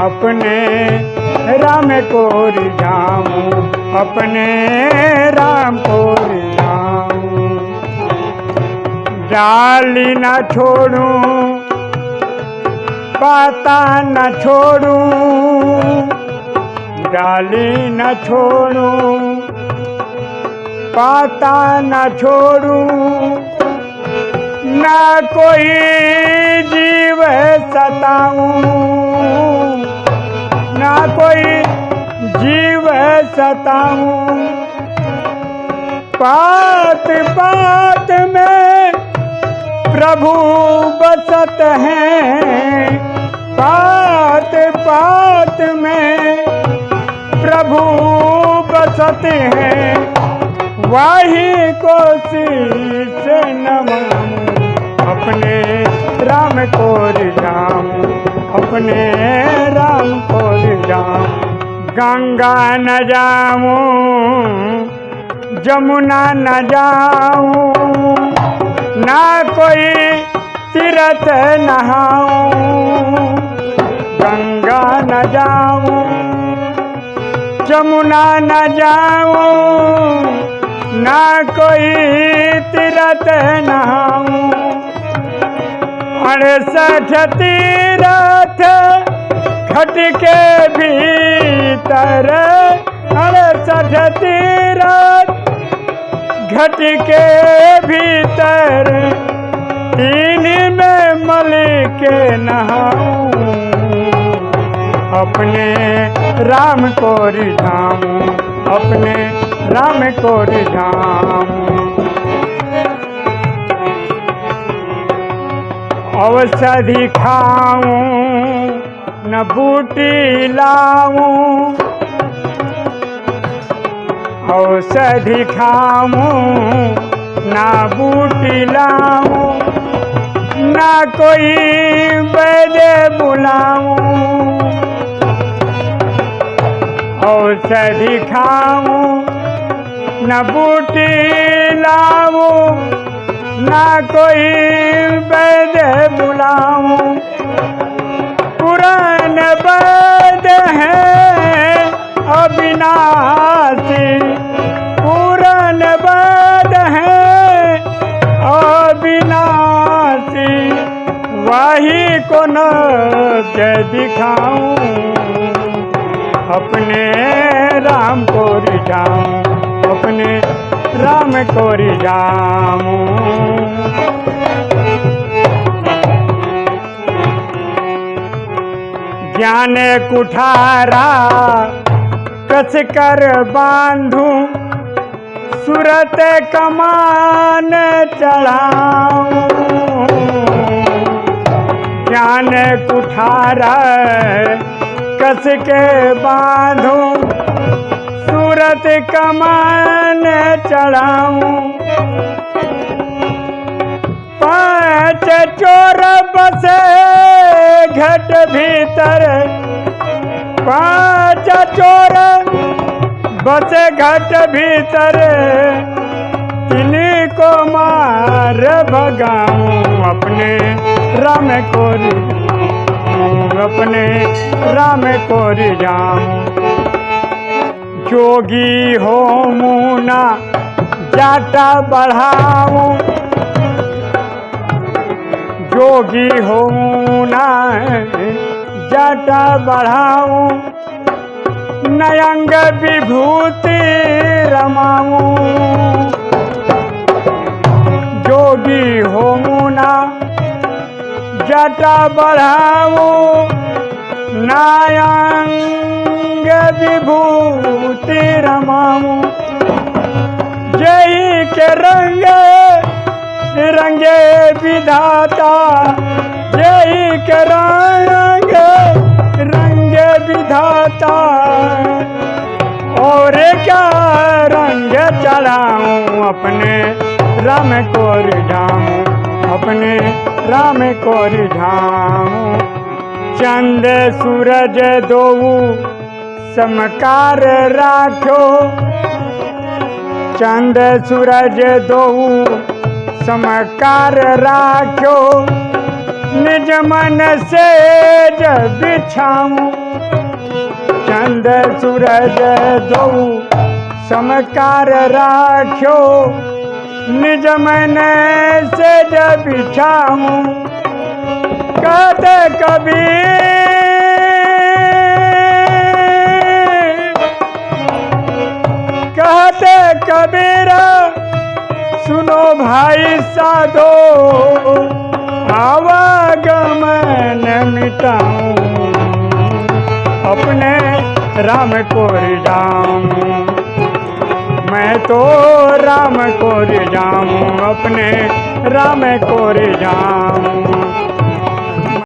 अपने राम को रिझाऊं अपने राम को रिझाऊं डाली न छोड़ूं, पाता न छोड़ूं डाली न छोड़ूं, पाता न छोड़ूं। न कोई जीव सताऊं। ना कोई जीव है सताऊं। पात पात में प्रभु बसत हैं। पात पात में प्रभु बसत हैं। वही को शीश नमाऊं अपने राम को रिझाऊं, अपने राम को रिझाऊं गंगा न जाऊँ जमुना न जाऊँ, ना कोई तीरथ नहाऊं। गंगा न जाऊँ जमुना न जाऊँ, ना कोई तीरथ नहाऊं। अड़सठ तीरथ घट के भीतर अड़सठ तीरथ। घट के भीतर तीन में मल के अपने राम को रिझाऊं, अपने राम को रिझाऊं। औषधि खाऊं न बूटी लाऊं, औषधि खाऊं, ना बूटी लाऊं, ना कोई वैद्य बुलाऊं। औषधि खाऊं, न बूटी लाऊं, ना कोई वैद्य बुलाऊं। पुरान अविनाशी। पुरान वैद्य है अविनाशी। वही को न दिखाऊँ, अपने राम को रिझाऊं, अपने राम को रिझाऊं। ज्ञान कुठारा कस कर बांधू, सूरत कमान चढ़ाऊं। ज्ञान कुठारा कस के बांधू, सूरत कमान चढ़ाऊं। पाँच चोर बसे घट भीतर पाँच चोर बसे घट भीतर को मार भगाऊं अपने राम को अपने राम को रिझाऊं जोगी हो मुना जाटा बढ़ाऊं। जोगी हो ना जाटा बढ़ाऊं, नयंग विभूति रमाऊं। जोगी हो ना, जटा बढ़ाऊं, नायंग विभूति रमाऊं। जय के रंग, रंगे विधाता विधाता और क्या रंग चढ़ाऊं अपने राम को रिझाऊं, अपने राम को रिझाऊं। चंद सूरज दो समकार राख्यो चंद सूरज दोऊ, समकार राख्यो निज मन से जब बिछाऊं चंद सूरज दो समकार राख्यो, निज मन से जब बिछाऊं कहते कबीर कहते कबीर, सुनो भाई साधो, आवागमन मिटाऊं। अपने राम को रिझाऊं मैं तो राम को रिझाऊं अपने राम को रिझाऊं